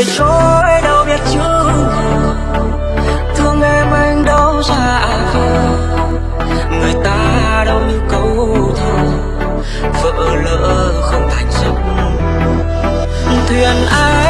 đời trôi đâu biết chữ thương em anh đâu xa vờ người ta đâu như câu thơ vỡ lỡ không thành giấc. Thuyền ai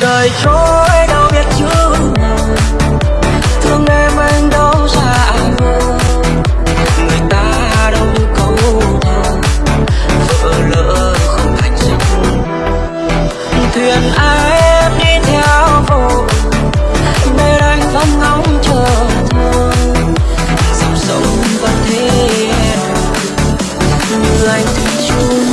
đời trôi đâu biết chữ nào. Thương em anh đâu xa ai người ta đâu như câu thơ vỡ lỡ không thành duyên thuyền ai em đi theo vô bên anh vẫn ngóng chờ thương dòng sông vẫn thế. Em như anh thủy chung